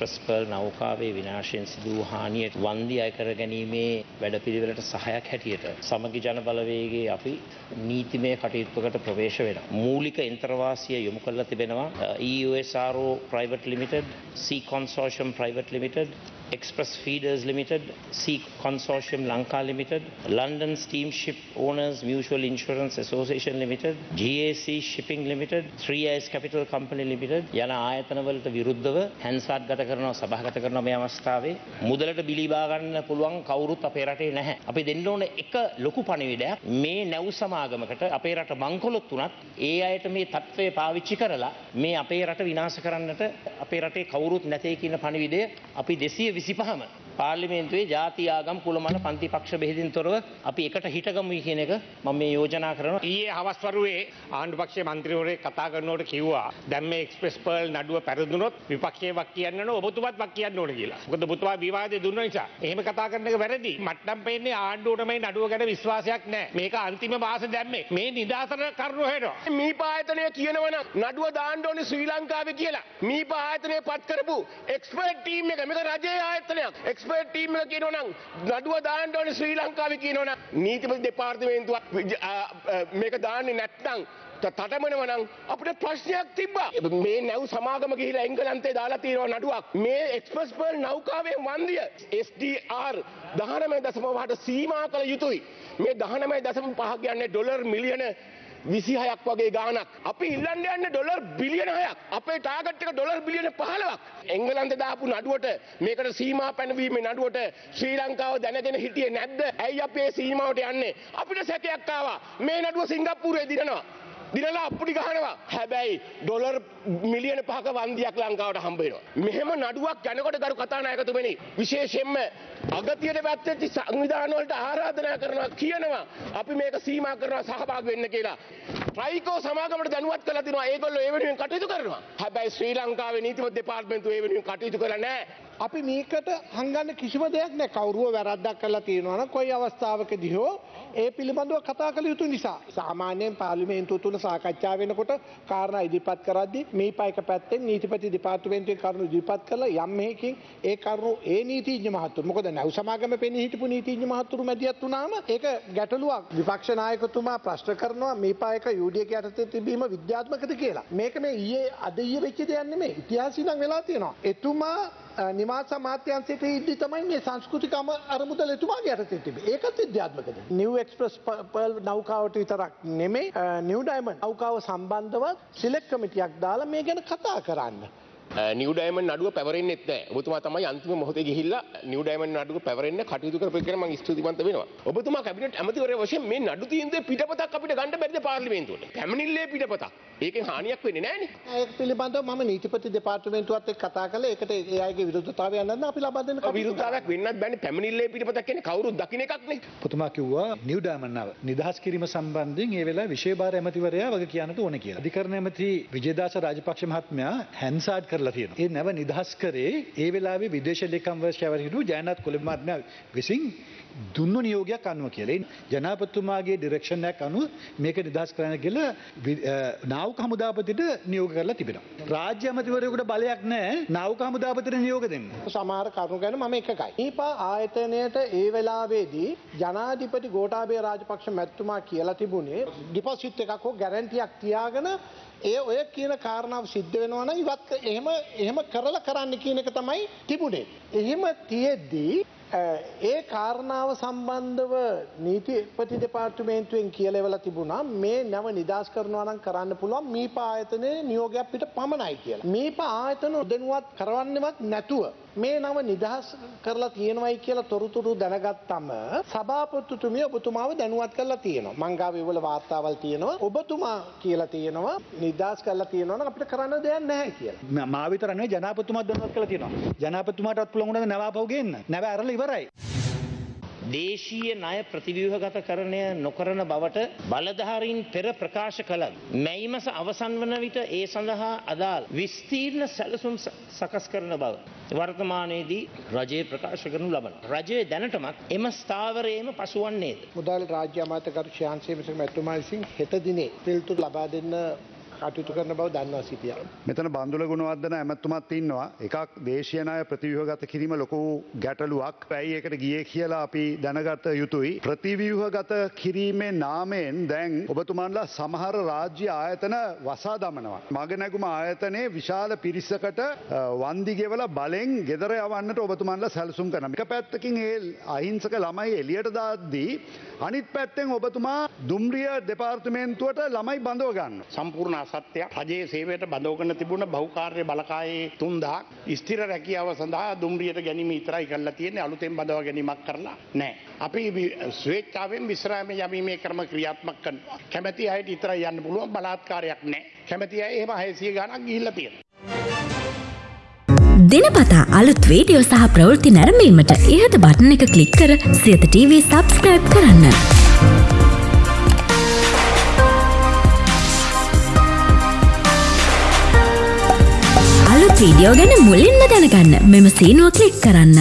Express pearl නෞකාවේ විනාශයෙන් සිදු වූ හානියට වන්දි අය කර ගැනීමේ වැඩපිළිවෙලට සහයක් හැටියට සමගි ජන බලවේගයේ අපි නීතිමය කටයුත්තකට ප්‍රවේශ වෙනවා. මූලික එන්ත්‍රවාසිය යොමු කරලා තිබෙනවා EUSRO Private Limited, Sea Consortium Private Limited, Express Feeders Limited, Sea Consortium Lanka Limited, London Steamship Owners Mutual Insurance Association Limited, GAC Shipping Limited, 3S Capital Company Limited යන ආයතනවලට විරුද්ධව හැන්සාට් ගත කරනවා සභාගත කරනවා මේ අවස්ථාවේ මුදලට බිලිබා ගන්න පුළුවන් කවුරුත් අපේ රටේ නැහැ. අපි දෙන්න ඕන එක ලොකු පණිවිඩයක් මේ නැව් සමාගමකට අපේ රට මංකොලොත් වුණත් ඒ අයට මේ තත්ත්වය පාවිච්චි කරලා මේ අපේ රට විනාශ කරන්නට අපේ රටේ කවුරුත් නැතේ කියන පණිවිඩය අපි දෙසිය විසිපහම පාර්ලිමේන්තුවේ ජාති ආගම් කුලමන පන්ති පක්ෂ බෙහෙදින් තොරව අපි එකට හිටගමු කියන එක මම මේ යෝජනා කරනවා. ඊයේ හවස්වරුවේ ආණ්ඩු පක්ෂයේ මන්ත්‍රීවරයෙක් කතා කරනකොට කිව්වා දැන් මේ එක්ස්ප්‍රස් පර්ල් නඩුව පැරදුනොත් විපක්ෂයේ වක් කියන්න ඕන ඔබතුමාත් වක් කියන්න ඕන කියලා. මොකද ඔබතුමා විවාදේ දුන්න නිසා. එහෙම කතා කරන එක වැරදි. මට්ටම් පෙන්නේ ආණ්ඩුවට මේ නඩුව ගැන විශ්වාසයක් නැහැ. මේක අන්තිම මාස දැම්මේ. මේ නිදාසන කරුණු හෙනවා. මීප ආයතනය කියනවන නඩුව දාන්න ඕනේ ශ්‍රී ලංකාවේ කියලා. මීප ආයතනය පත් කරපු එක්ස්පර්ට් ටීම් එක මේක රජයේ ආයතනයක්. එක්ස්පර්ට් ටීම් එක කියනවනම් නඩුව දාන්න ඕනේ ශ්‍රී ලංකාවේ කියනවනම් නීතිපති දෙපාර්තමේන්තුව මේක දාන්නේ නැත්නම් තටමනවනම් අපිට ප්‍රශ්නයක් තිබ්බා. මේ නැව් සමාගම ගිහිලා එංගලන්තේ දාලා තියෙනවා නඩුවක්. මේ එක්ස්ප්‍රස් පර්ල් නෞකාවේ වන්දිය SDR 19.8 සීමා කළ යුතුයි. මේ 19.5 කියන්නේ ඩොලර් මිලියන විසිහයක් වගේ ගානක් අපි ඉල්ලන්න යන්න ඩොලර් බිලියන හයක්. අපේ ටාගට් එක ඩොලර් බිලියන පහලවක් එංගලන්ත දාපු නඩුවට මේකට සීමා පැනවීමේ නඩුවට ශ්‍රී ලංකාව දැනගෙන හිටියේ නැද්ද? ඇයි අපේ සීමාවට යන්නේ? අපිට සැකයක් ආවා. මේ නඩුව සිංගප්පූරුවේ දිනනවා. දිනලා අප්පුඩි ගහනවා හැබැයි ඩොලර් මිලියන පහක වන්දියක් ලංකාවට හම්බ වෙනවා. මෙහෙම නඩුවක් යනකොට ගරු කතානායකතුමනි විශේෂයෙන්ම අගතියට පැත්තෙච්ච සංවිධාන වලට ආරාධනා කරනවා කියනවා අපි මේක සීමා කරනවා සහභාගී වෙන්න කියලා. ට්‍රයිකෝ සමාගමට දැනුවත් කරලා තිනවා ඒගොල්ලෝ ඒ වෙනුවෙන් කටයුතු කරනවා. හැබැයි ශ්‍රී ලංකාවේ නීතිමත් දෙපාර්තමේන්තුව ඒ වෙනුවෙන් කටයුතු කරලා නැහැ. අපි මේකට හංගන්න කිසිම දෙයක් නෑ. කවුරුව වැරද්දක් කරලා තියෙනවා නම් කොයි අවස්ථාවකදී හෝ ඒ පිළිබඳව කතා කළ යුතු නිසා. සාමාන්‍යයෙන් පාර්ලිමේන්තුව තුල සාකච්ඡා වෙනකොට කාරණා ඉදිරිපත් කරද්දී මේ පයක පැත්තෙන් නීතිපති දෙපාර්තමේන්තුවේ කරුණු ඉදිරිපත් කළා යම් මේකින් ඒ කරුණු ඒ නීතිඥ මහතුරු මොකද නැව් සමාගම පෙනී හිටපු නීතිඥ මහතුරු මැදිහත් වුණාම ඒක ගැටලුවක්. විපක්ෂ නායකතුමා ප්‍රශ්න කරනවා මේ පායක යුඩියක යටතේ තිබීම විද්‍යාත්මකද කියලා. මේක මේ ඊයේ අද ඊයේ වෙච්ච දෙයක් නෙමෙයි. ඉතිහාසය නම් වෙලා තියෙනවා. එතුමා නිවාස අමාත්‍යන්සයට ඉද්දි තමයි මේ සංස්කෘතිකම අරමුදල එතුමාගේ යටතේ තිබේ. ඒකත් විද්‍යාත්මකද? නිව් එක්ස්ප්‍රස් පර්ල් නෞකාවට විතරක් නෙමෙයි නිව් ඩයමන්ඩ් නෞකාව සම්බන්ධව සිලෙක්ට් කමිටියක් දාලා මේ ගැන කතා කරන්න. නිව් ඩයමන්ඩ් නඩුව පැවරෙන්නෙත් නැහැ. ඔබතුමා තමයි අන්තිම මොහොතේ ගිහිල්ලා නිව් ඩයමන්ඩ් නඩුව පැවරෙන්න කටයුතු කරපු එක ගැන මම ස්තුතිවන්ත වෙනවා. ඔබතුමා කැබිනට් ඇමතිවරයා වශයෙන් මේ නඩු තීන්දුවේ පිටපතක් අපිට ගන්න බැරිද පාර්ලිමේන්තුවට? පැමිණිල්ලේ පිටපතක්. ඒකෙන් හානියක් වෙන්නේ නැහනේ. ඒක පිළිබඳව මම නීතිපති දෙපාර්තමේන්තුවත් එක්ක කතා කළා. ඒකට ඒ අයගේ විරුද්ධතාවය යන්න අපි ලබා දෙන්න කටයුතු විරුද්ධතාවයක් වෙන්නත් බෑනේ. පැමිණිල්ලේ පිටපතක් කියන්නේ කවුරුත් දකින්න එකක් නේ. පුතුමා කිව්වා නිව් ඩයමන්ඩ් නව නිදහස් කිරීම සම්බන්ධයෙන් ඒ වෙලාවේ විශේෂ ඇමතිවරයා වගේ කියන්නට ඕනේ කියලා. අධිකරණ ඇමති විජේදාස රාජපක්ෂ මහත්මයා හැන්සාඩ් කරලා තියෙනවා. ඒ නැව නිදහස් කරේ ඒ වෙලාවේ විදේශ ලේකම් වර්ෂයවර හිටු ජයනාත් කොළඹ මහත්මයා විසින් දුන්නු නියෝගයක් අනුව කියලා. ජනාධිපතිතුමාගේ ඩිරෙක්ෂන් එකක් අනුව මේක නිදහස් කරන්න කියලා නාවික හමුදාපතිට නියෝග කරලා තිබෙනවා. රාජ්‍ය ඇමතිවරයෙකුට බලයක් නැහැ නාවික හමුදාපතිට නියෝග දෙන්න. සමහර කරුණු ගැන මම එකකයි. ඊපා ආයතනයට ඒ වෙලාවේදී ජනාධිපති ගෝඨාභය රාජපක්ෂ මැතිතුමා කියලා තිබුණේ ඩිපොසිට් එකක් හෝ ගැරන්ටියක් තියාගෙන ඒ ඔය කියන කාරණාව සිද්ධ වෙනවා නම් ඉවත් එහෙම එහෙම කරලා කරන්න කියන එක තමයි තිබුණේ. එහෙම තියෙද්දී ඒ කාරණාව සම්බන්ධව නීතිපති දෙපාර්තමේන්තුවෙන් කියලෙවලා තිබුණා මේ නැව නිදහස් කරනවා නම් කරන්න පුළුවන් මීප ආයතනයේ නියෝගයක් පිට පමණයි කියලා. මීප ආයතන උදනුවත් කරවන්නවත් නැතුව මේ නම නිදහස් කරලා තියෙනවයි කියලා තොරතුරු දැනගත්තම සභාපතිතුමිය ඔබතුමාව දැනුවත් කරලා තියෙනවා. මංගාවේ වල වාර්තාවල් තියෙනවා. ඔබතුමා කියලා තියෙනවා නිදහස් කරලා තියෙනවා නම් අපිට කරන්න දෙයක් නැහැ කියලා. මා විතර නෙවෙයි ජනාධිපතිතුමා දැනුවත් කරලා තියෙනවා. ජනාධිපතිතුමාටත් පුළුවන් වුණාද නැවාපව ගේන්න. නැව ඇරලා ඉවරයි. දේශීය ණය ප්‍රතිව්‍යුහගත කරණය නොකරන බවට බලධාරීන් පෙර ප්‍රකාශ කළත් මැයිමස අවසන් වන විට ඒ සඳහා අදාළ විස්තීර්ණ සැලසුම් සකස් කරන බව වර්තමානයේදී රජයේ ප්‍රකාශ කරනු ලබන. රජයේ දැනටමත් එම ස්ථාවරයේම පසුවන්නේද. මුදල් රාජ්‍ය අමාත්‍ය කරු ශාන්සේ මිශ්‍ර මැතිතුමා විසින් හෙට දිනේ පිළිතුරු ලබා දෙන්න කටයුතු කරන බව දන්වා සිටිය. මෙතන බන්දුල ගුණවර්ධන ඇමත්තුමත් ඉන්නවා එකක් දේශයනය ප්‍රතිව්‍යහගත කිරීම ලොකු ගැටලුවක් පැයි එකට ගිය කියලා අපි දැනගත යුතුයි. ප්‍රතිව්‍යහගත කිරීමේ නාමයෙන් දැන් ඔබතුමන්ලා සමහර රාජ්‍ය ආයතන වසා දමනවා. මගනැගුම ආයතනයේ විශාල පිරිස්සකට වන්දිගෙවල බලෙන් ගෙදර යවන්නට ඔබතුමන්ලා සැලසුම් කරන. එක පැත්තකින් ඒ අහිංසක ළමයි එලියට දාද්දී අනිත් පැත්තෙන් ඔබතුමා දුම්රිය දෙපාර්තමේන්තුවට ළමයි බඳව ගන්න. සම්පූර්ණ අසත්‍යයක් රජයේ සේවයට බඳවගන්න තිබුණ බහුකාර්ය බලකායේ තුන්දා ස්තිර රැකියාව සඳහා දුම්රියට ගැනීම ඉතරයි කරලා තියෙන්නේ අලුතෙන් බඳව ගැනීමක් කරලා නෑ. අපි ස්වේච්චාවෙන් විශ්‍රාම යමීමේ ක්‍රම ක්‍රියාත්මක කරනවා. කැමැති අයට ඉතරයි යන්න පුළුවන් බලාත්කාරයක් නෑ. කැමැති අය එහෙම 600 ගණක් ගිහිල්ලා තියෙනවා. දිනපතා අලුත් වීඩියෝ සහ ප්‍රවෘත්ති නැරඹීමට ඉහත බටන එක ක්ලික් කර සියත TV සබස්ක්‍රයිබ් කරන්න. වීඩියෝ ගැන මුලින්ම දැනගන්න මෙම සීනුව ක්ලික් කරන්න.